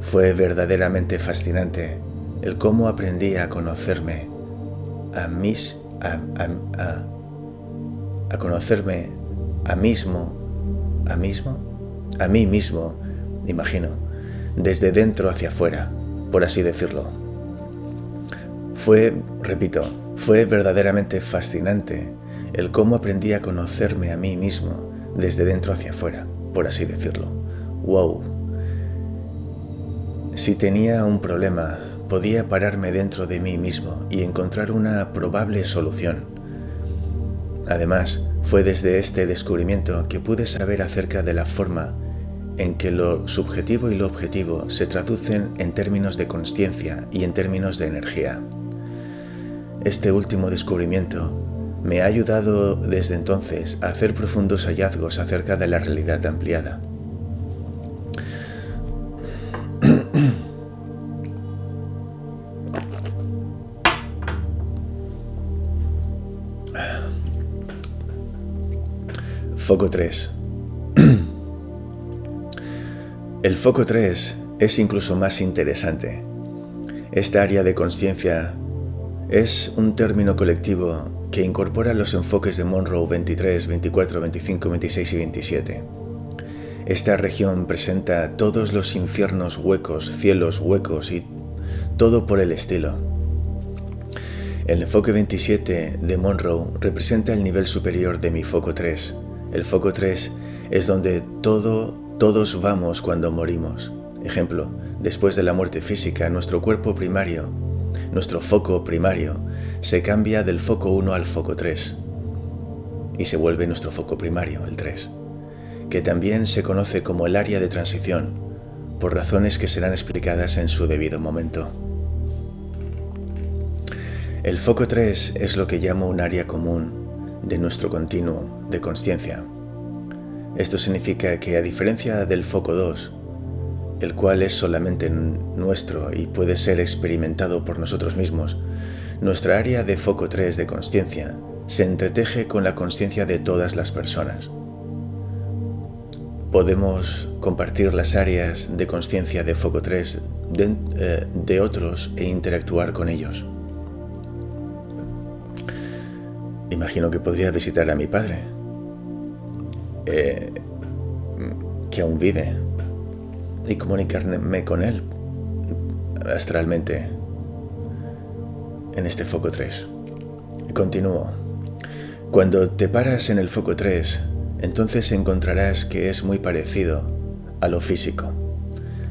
Fue verdaderamente fascinante el cómo aprendí a conocerme a mis a, a, conocerme a mismo a mismo a mí mismo imagino desde dentro hacia afuera por así decirlo. Fue repito fue verdaderamente fascinante el cómo aprendí a conocerme a mí mismo desde dentro hacia afuera por así decirlo. Wow si tenía un problema podía pararme dentro de mí mismo y encontrar una probable solución. Además, fue desde este descubrimiento que pude saber acerca de la forma en que lo subjetivo y lo objetivo se traducen en términos de conciencia y en términos de energía. Este último descubrimiento me ha ayudado desde entonces a hacer profundos hallazgos acerca de la realidad ampliada. Foco 3. El foco 3 es incluso más interesante. Esta área de conciencia es un término colectivo que incorpora los enfoques de Monroe 23, 24, 25, 26 y 27. Esta región presenta todos los infiernos huecos, cielos huecos y todo por el estilo. El enfoque 27 de Monroe representa el nivel superior de mi foco 3, el foco 3 es donde todo, todos vamos cuando morimos. Ejemplo, después de la muerte física, nuestro cuerpo primario, nuestro foco primario, se cambia del foco 1 al foco 3 y se vuelve nuestro foco primario, el 3, que también se conoce como el área de transición, por razones que serán explicadas en su debido momento. El foco 3 es lo que llamo un área común de nuestro continuo de conciencia. Esto significa que a diferencia del foco 2, el cual es solamente nuestro y puede ser experimentado por nosotros mismos, nuestra área de foco 3 de conciencia se entreteje con la conciencia de todas las personas. Podemos compartir las áreas de conciencia de foco 3 de, eh, de otros e interactuar con ellos. Imagino que podría visitar a mi padre, eh, que aún vive, y comunicarme con él astralmente en este foco 3. Continúo. Cuando te paras en el foco 3, entonces encontrarás que es muy parecido a lo físico.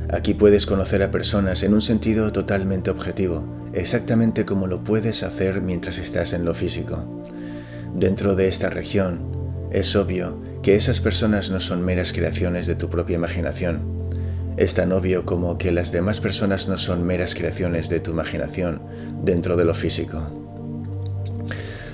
Aquí puedes conocer a personas en un sentido totalmente objetivo, exactamente como lo puedes hacer mientras estás en lo físico. Dentro de esta región, es obvio que esas personas no son meras creaciones de tu propia imaginación. Es tan obvio como que las demás personas no son meras creaciones de tu imaginación dentro de lo físico.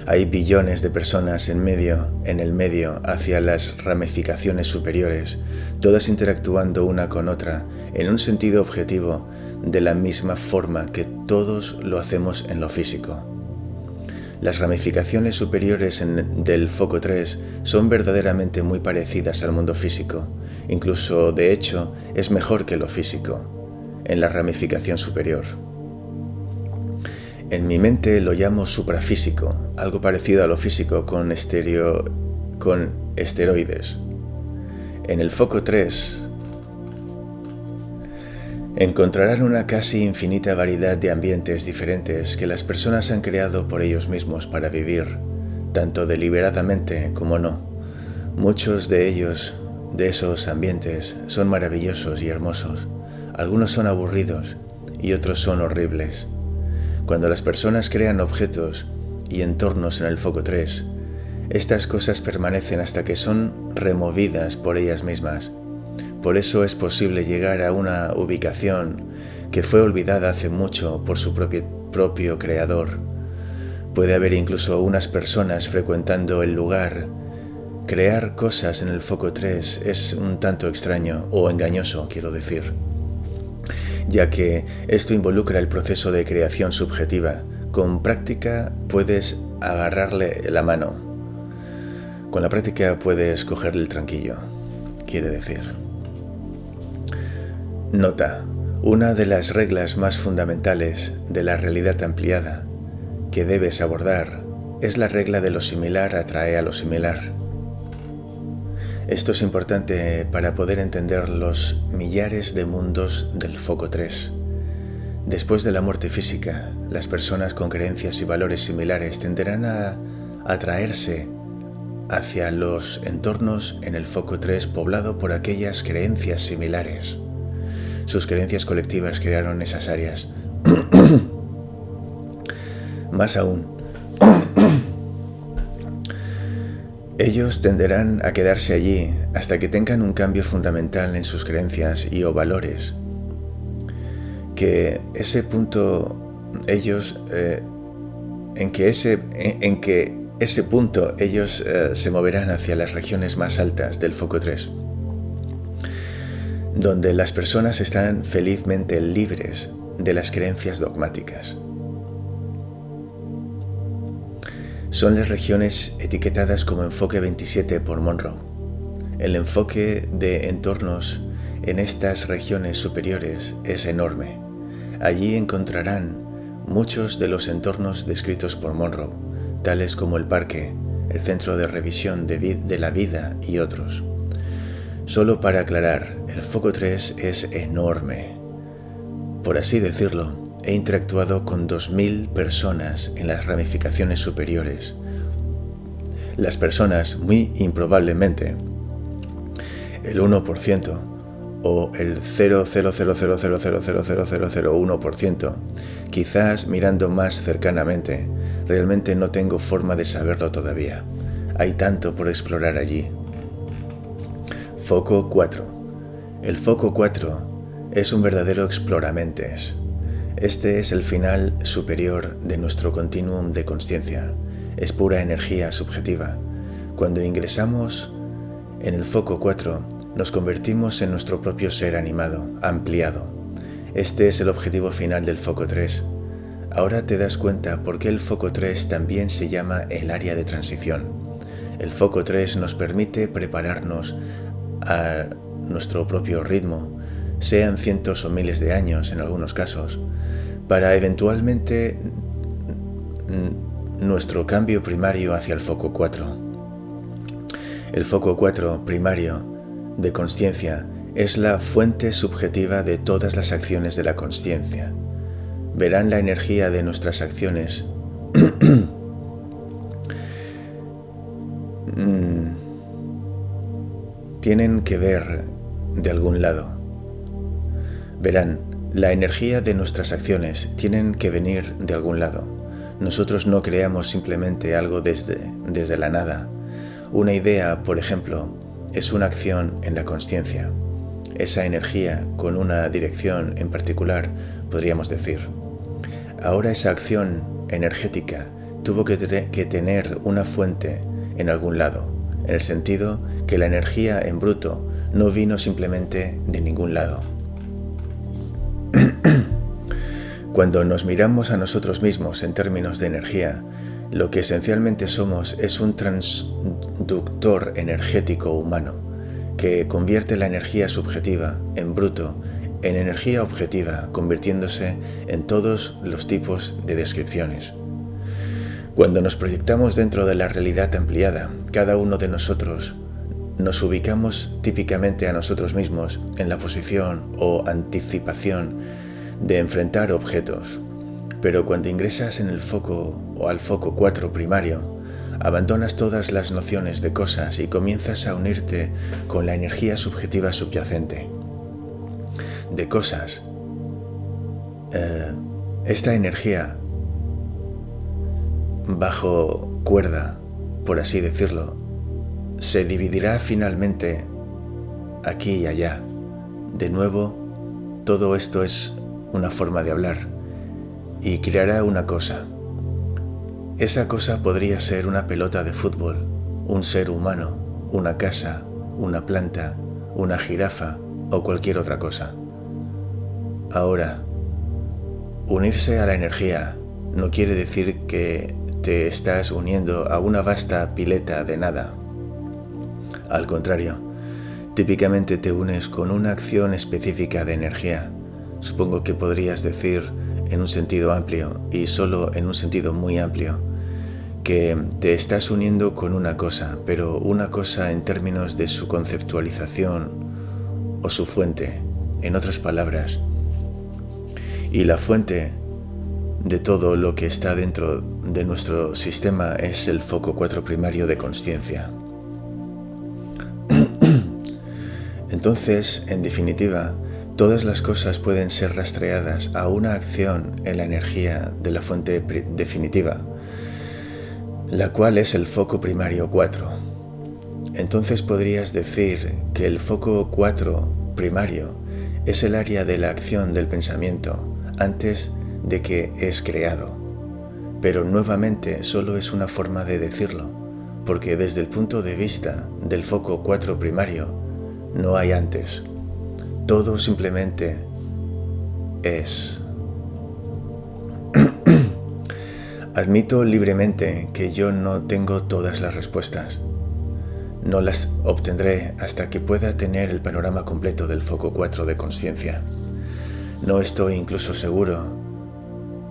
Hay billones de personas en medio, en el medio, hacia las ramificaciones superiores, todas interactuando una con otra en un sentido objetivo de la misma forma que todos lo hacemos en lo físico. Las ramificaciones superiores del foco 3 son verdaderamente muy parecidas al mundo físico, incluso de hecho es mejor que lo físico, en la ramificación superior. En mi mente lo llamo suprafísico, algo parecido a lo físico con, con esteroides. En el foco 3 encontrarán una casi infinita variedad de ambientes diferentes que las personas han creado por ellos mismos para vivir, tanto deliberadamente como no. Muchos de ellos, de esos ambientes, son maravillosos y hermosos. Algunos son aburridos y otros son horribles. Cuando las personas crean objetos y entornos en el foco 3, estas cosas permanecen hasta que son removidas por ellas mismas por eso es posible llegar a una ubicación que fue olvidada hace mucho por su propio, creador. Puede haber incluso unas personas frecuentando el lugar. Crear cosas en el foco 3 es un tanto extraño o engañoso, quiero decir, ya que esto involucra el proceso de creación subjetiva. Con práctica puedes agarrarle la mano. Con la práctica puedes cogerle el tranquillo, quiere decir. Nota. Una de las reglas más fundamentales de la realidad ampliada que debes abordar es la regla de lo similar atrae a lo similar. Esto es importante para poder entender los millares de mundos del foco 3. Después de la muerte física, las personas con creencias y valores similares tenderán a atraerse hacia los entornos en el foco 3 poblado por aquellas creencias similares. Sus creencias colectivas crearon esas áreas. Más aún, ellos tenderán a quedarse allí hasta que tengan un cambio fundamental en sus creencias y o valores. Que ese punto ellos eh, en que ese en, que ese punto ellos eh, se moverán hacia las regiones más altas del foco 3 donde las personas están felizmente libres de las creencias dogmáticas. Son las regiones etiquetadas como enfoque 27 por Monroe. El enfoque de entornos en estas regiones superiores es enorme. Allí encontrarán muchos de los entornos descritos por Monroe, tales como el parque, el centro de revisión de, la vida y otros. Solo para aclarar, el foco 3 es enorme. Por así decirlo, he interactuado con 2.000 personas en las ramificaciones superiores. Las personas, muy improbablemente, el 1% o el 0,000000001%, quizás mirando más cercanamente, realmente no tengo forma de saberlo todavía. Hay tanto por explorar allí. Foco 4. El foco 4 es un verdadero exploramentes. Este es el final superior de nuestro continuum de conciencia. Es pura energía subjetiva. Cuando ingresamos en el foco 4, nos convertimos en nuestro propio ser animado, ampliado. Este es el objetivo final del foco 3. Ahora te das cuenta por qué el foco 3 también se llama el área de transición. El foco 3 nos permite prepararnos a nuestro propio ritmo, sean cientos o miles de años en algunos casos, para eventualmente nuestro cambio primario hacia el foco 4. El foco 4 primario de conciencia es la fuente subjetiva de todas las acciones de la conciencia. Verán la energía de nuestras acciones mm, tienen que ver de algún lado. Verán, la energía de nuestras acciones tienen que venir de algún lado. Nosotros no creamos simplemente algo desde, desde la nada. Una idea, por ejemplo, es una acción en la conciencia. Esa energía con una dirección en particular, podríamos decir. Ahora esa acción energética tuvo que, que tener una fuente en algún lado, en el sentido que la energía en bruto no vino simplemente de ningún lado. Cuando nos miramos a nosotros mismos en términos de energía, lo que esencialmente somos es un transductor energético humano que convierte la energía subjetiva en bruto en energía objetiva, convirtiéndose en todos los tipos de descripciones. Cuando nos proyectamos dentro de la realidad ampliada, cada uno de nosotros nos ubicamos típicamente a nosotros mismos en la posición o anticipación de enfrentar objetos, pero cuando ingresas en el foco o al foco 4 primario, abandonas todas las nociones de cosas y comienzas a unirte con la energía subjetiva subyacente. De cosas. Eh, esta energía bajo cuerda, por así decirlo, se dividirá finalmente aquí y allá. De nuevo, todo esto es una forma de hablar y creará una cosa. Esa cosa podría ser una pelota de fútbol, un ser humano, una casa, una planta, una jirafa o cualquier otra cosa. Ahora, unirse a la energía no quiere decir que te estás uniendo a una vasta pileta de nada. Al contrario, típicamente te unes con una acción específica de energía. supongo que podrías decir en un sentido amplio y solo en un sentido muy amplio que te estás uniendo con una cosa, pero una cosa en términos de su conceptualización o su fuente, en otras palabras. Y la fuente de todo lo que está dentro de nuestro sistema es el foco 4 primario de conciencia. Entonces, en definitiva, todas las cosas pueden ser rastreadas a una acción en la energía de la fuente definitiva, la cual es el foco primario 4. Entonces podrías decir que el foco 4 primario es el área de la acción del pensamiento antes de que es creado. Pero nuevamente solo es una forma de decirlo, porque desde el punto de vista del foco 4 primario, no hay antes. Todo simplemente es. Admito libremente que yo no tengo todas las respuestas. No las obtendré hasta que pueda tener el panorama completo del foco 4 de conciencia. No estoy incluso seguro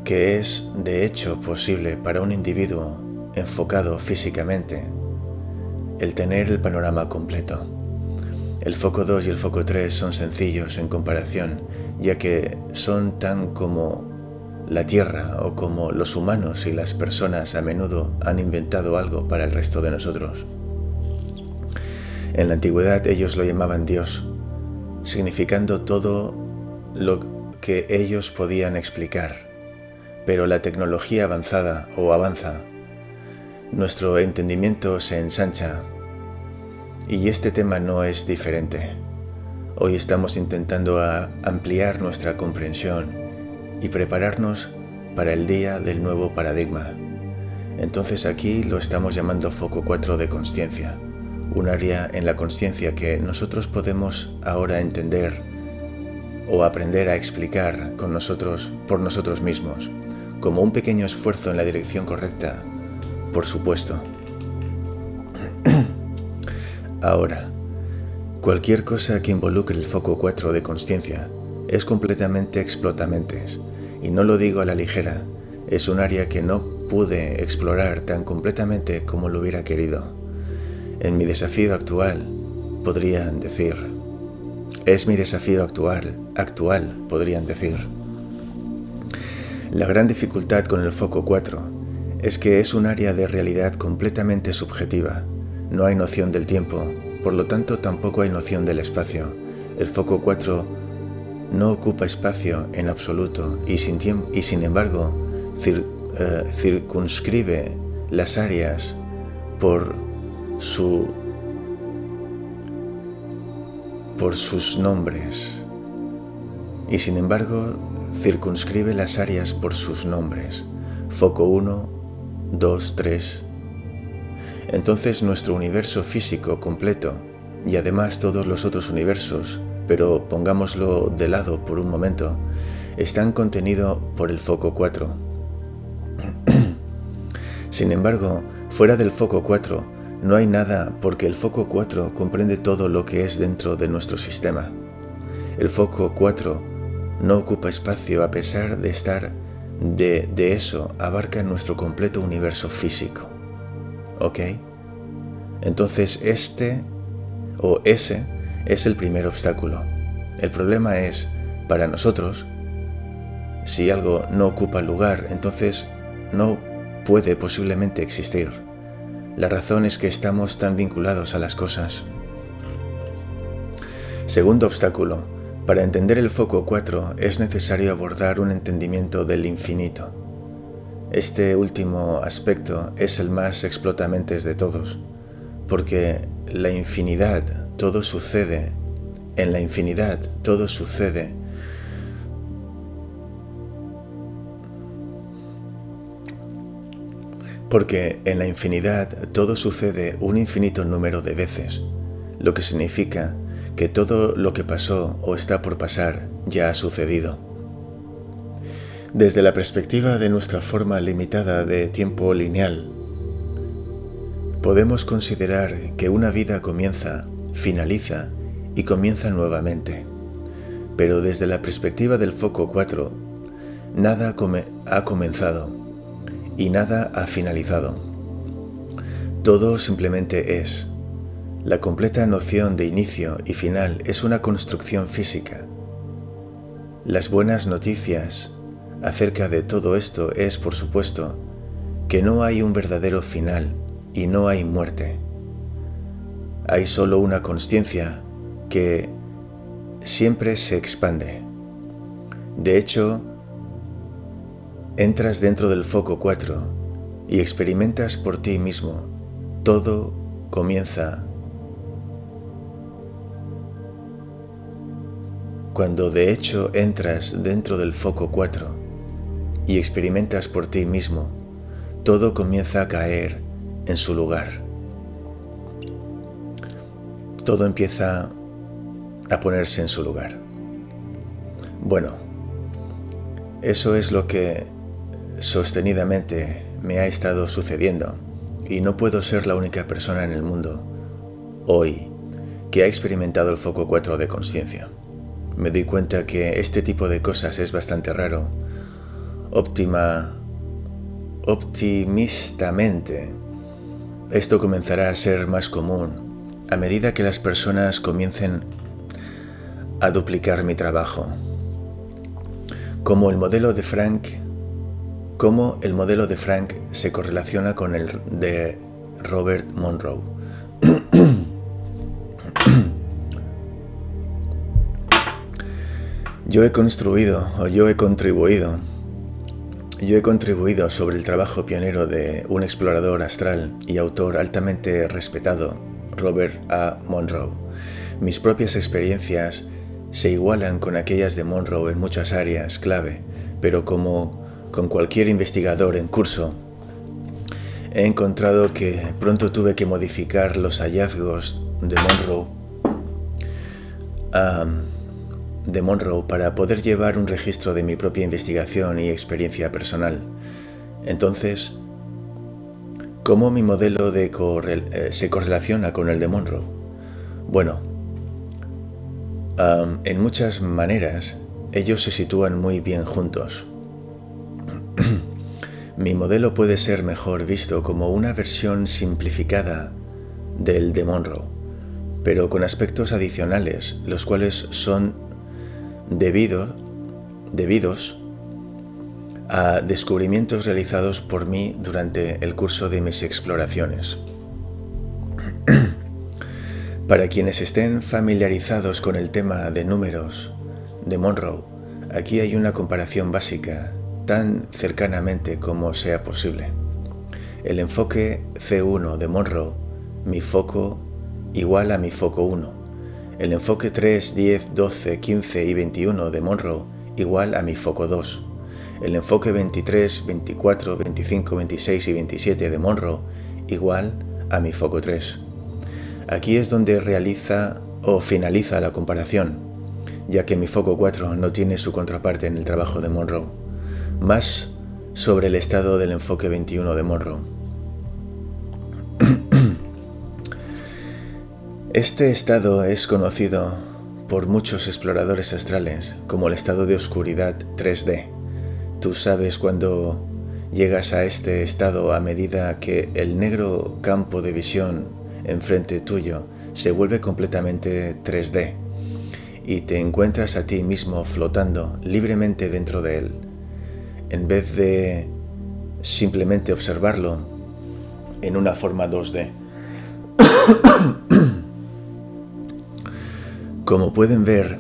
que es de hecho posible para un individuo enfocado físicamente el tener el panorama completo. El foco 2 y el foco 3 son sencillos en comparación, ya que son tan como la Tierra o como los humanos y las personas a menudo han inventado algo para el resto de nosotros. En la antigüedad ellos lo llamaban Dios, significando todo lo que ellos podían explicar. Pero la tecnología avanzada o avanza, nuestro entendimiento se ensancha y este tema no es diferente. Hoy estamos intentando ampliar nuestra comprensión y prepararnos para el día del nuevo paradigma. Entonces aquí lo estamos llamando foco 4 de conciencia, un área en la conciencia que nosotros podemos ahora entender o aprender a explicar con nosotros por nosotros mismos, como un pequeño esfuerzo en la dirección correcta, por supuesto. Ahora, cualquier cosa que involucre el foco 4 de conciencia es completamente explotamentes, y no lo digo a la ligera, es un área que no pude explorar tan completamente como lo hubiera querido. En mi desafío actual, podrían decir. Es mi desafío actual, actual, podrían decir. La gran dificultad con el foco 4 es que es un área de realidad completamente subjetiva, no hay noción del tiempo, por lo tanto tampoco hay noción del espacio. El foco 4 no ocupa espacio en absoluto y sin, embargo eh, circunscribe las áreas por su por sus nombres y sin embargo circunscribe las áreas por sus nombres foco 1 2 3 entonces nuestro universo físico completo y además todos los otros universos, pero pongámoslo de lado por un momento, están contenidos por el foco 4. Sin embargo, fuera del foco 4 no hay nada porque el foco 4 comprende todo lo que es dentro de nuestro sistema. El foco 4 no ocupa espacio a pesar de estar de, de eso abarca nuestro completo universo físico. ¿Ok? Entonces este o ese es el primer obstáculo. El problema es, para nosotros, si algo no ocupa lugar, entonces no puede posiblemente existir. La razón es que estamos tan vinculados a las cosas. Segundo obstáculo. Para entender el foco 4 es necesario abordar un entendimiento del infinito. Este último aspecto es el más explotamentes de todos, porque la infinidad todo sucede, en la infinidad todo sucede. Porque en la infinidad todo sucede un infinito número de veces, lo que significa que todo lo que pasó o está por pasar ya ha sucedido. Desde la perspectiva de nuestra forma limitada de tiempo lineal, podemos considerar que una vida comienza, finaliza y comienza nuevamente. Pero desde la perspectiva del foco 4, nada ha comenzado y nada ha finalizado. Todo simplemente es. La completa noción de inicio y final es una construcción física. Las buenas noticias acerca de todo esto es, por supuesto, que no hay un verdadero final y no hay muerte. Hay solo una conciencia que siempre se expande. De hecho, entras dentro del foco 4 y experimentas por ti mismo. Todo comienza cuando de hecho entras dentro del foco 4 y experimentas por ti mismo. Todo comienza a caer en su lugar. Todo empieza a ponerse en su lugar. Bueno, eso es lo que sostenidamente me ha estado sucediendo y no puedo ser la única persona en el mundo hoy que ha experimentado el foco 4 de conciencia. Me doy cuenta que este tipo de cosas es bastante raro. Óptima, optimistamente, esto comenzará a ser más común a medida que las personas comiencen a duplicar mi trabajo. Como el modelo de Frank, cómo el modelo de Frank se correlaciona con el de Robert Monroe. yo he construido o yo he contribuido yo he contribuido sobre el trabajo pionero de un explorador astral y autor altamente respetado, Robert A. Monroe. Mis propias experiencias se igualan con aquellas de Monroe en muchas áreas clave, pero como con cualquier investigador en curso, he encontrado que pronto tuve que modificar los hallazgos de Monroe, de Monroe para poder llevar un registro de mi propia investigación y experiencia personal. Entonces, ¿cómo mi modelo de eh, se correlaciona con el de Monroe? Bueno, en muchas maneras, ellos se sitúan muy bien juntos. Mi modelo puede ser mejor visto como una versión simplificada del de Monroe, pero con aspectos adicionales, los cuales son debido, debidos a descubrimientos realizados por mí durante el curso de mis exploraciones. Para quienes estén familiarizados con el tema de números de Monroe, aquí hay una comparación básica, tan cercanamente como sea posible. El enfoque C1 de Monroe, mi foco igual a mi foco 1. El enfoque 3, 10, 12, 15 y 21 de Monroe igual a mi foco 2. El enfoque 23, 24, 25, 26 y 27 de Monroe igual a mi foco 3. Aquí es donde realiza o finaliza la comparación, ya que mi foco 4 no tiene su contraparte en el trabajo de Monroe. Más sobre el estado del enfoque 21 de Monroe. Este estado es conocido por muchos exploradores astrales como el estado de oscuridad 3D. Tú sabes cuando llegas a este estado a medida que el negro campo de visión enfrente tuyo se vuelve completamente 3D y te encuentras a ti mismo flotando libremente dentro de él. En vez de simplemente observarlo en una forma 2D. Como pueden ver,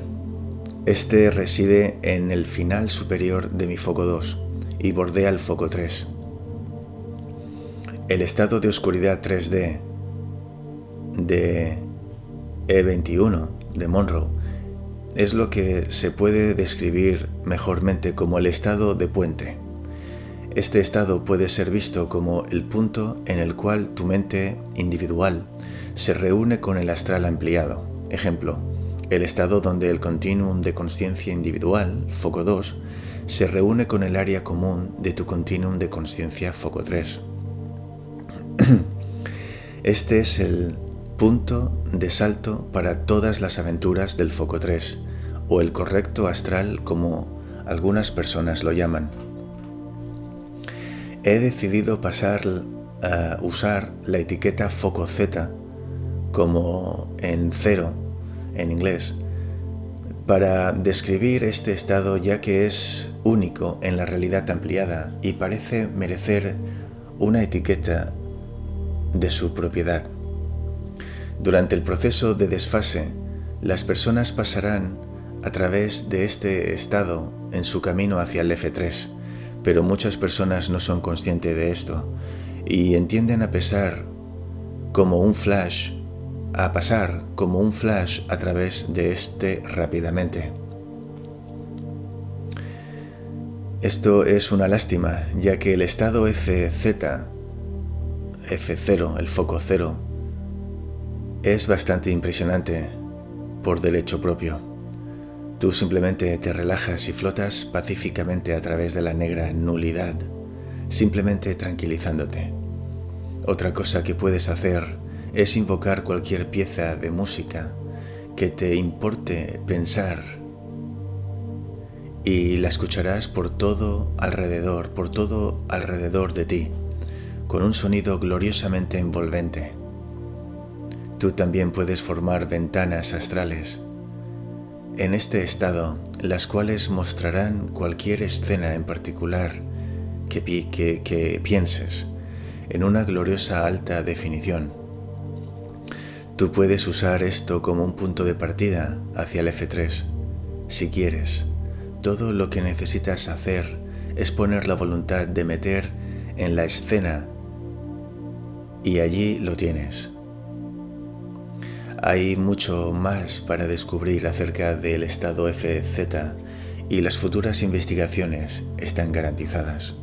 este reside en el final superior de mi foco 2 y bordea el foco 3. El estado de oscuridad 3D de E21 de Monroe es lo que se puede describir mejormente como el estado de puente. Este estado puede ser visto como el punto en el cual tu mente individual se reúne con el astral ampliado. Ejemplo, el estado donde el continuum de conciencia individual, foco 2, se reúne con el área común de tu continuum de conciencia, foco 3. Este es el punto de salto para todas las aventuras del foco 3, o el correcto astral como algunas personas lo llaman. He decidido pasar a usar la etiqueta foco Z como en cero en inglés para describir este estado ya que es único en la realidad ampliada y parece merecer una etiqueta de su propiedad. Durante el proceso de desfase, las personas pasarán a través de este estado en su camino hacia el F3, pero muchas personas no son conscientes de esto y entienden a pesar como un flash, a pasar como un flash a través de este rápidamente. Esto es una lástima, ya que el estado FZ, F0, el foco cero, es bastante impresionante por derecho propio. Tú simplemente te relajas y flotas pacíficamente a través de la negra nulidad, simplemente tranquilizándote. Otra cosa que puedes hacer es invocar cualquier pieza de música que te importe pensar y la escucharás por todo alrededor, por todo alrededor de ti, con un sonido gloriosamente envolvente. Tú también puedes formar ventanas astrales en este estado, las cuales mostrarán cualquier escena en particular que, que pienses en una gloriosa alta definición. Tú puedes usar esto como un punto de partida hacia el F3, si quieres todo lo que necesitas hacer es poner la voluntad de meter en la escena y allí lo tienes. Hay mucho más para descubrir acerca del estado FZ y las futuras investigaciones están garantizadas.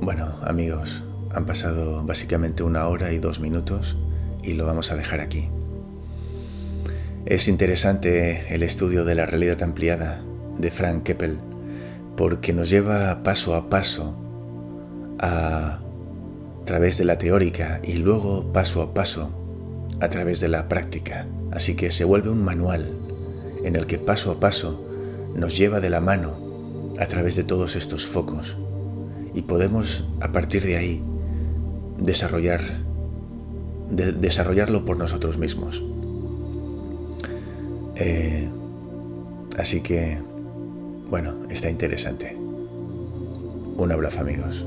Bueno, amigos, han pasado básicamente una hora y dos minutos y lo vamos a dejar aquí. Es interesante el estudio de la realidad ampliada de Frank Keppel porque nos lleva paso a paso a través de la teórica y luego paso a paso a través de la práctica. Así que se vuelve un manual en el que paso a paso nos lleva de la mano a través de todos estos focos y podemos a partir de ahí desarrollar desarrollarlo por nosotros mismos. Eh, así que, bueno, está interesante. Un abrazo amigos.